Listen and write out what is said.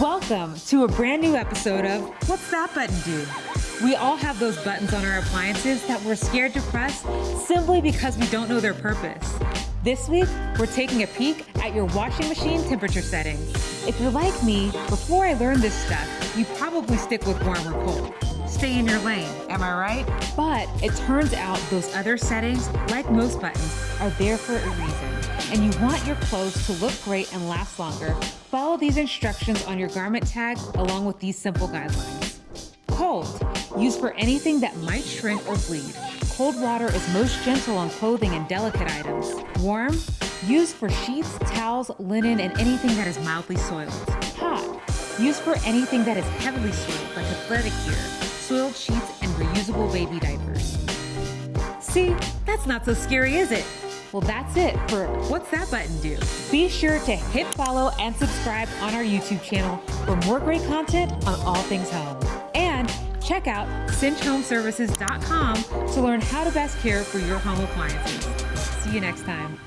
Welcome to a brand new episode of What's That Button Do? We all have those buttons on our appliances that we're scared to press simply because we don't know their purpose. This week, we're taking a peek at your washing machine temperature settings. If you're like me, before I learned this stuff, you probably stick with warm or cold. Stay in your lane, am I right? But it turns out those other settings, like most buttons, are there for a reason. And you want your clothes to look great and last longer, follow these instructions on your garment tag along with these simple guidelines. Cold, used for anything that might shrink or bleed. Cold water is most gentle on clothing and delicate items. Warm, used for sheets, towels, linen, and anything that is mildly soiled. Used for anything that is heavily soiled, like athletic gear, soiled sheets, and reusable baby diapers. See, that's not so scary, is it? Well, that's it for What's That Button Do? Be sure to hit follow and subscribe on our YouTube channel for more great content on all things home. And check out cinchhomeservices.com to learn how to best care for your home appliances. See you next time.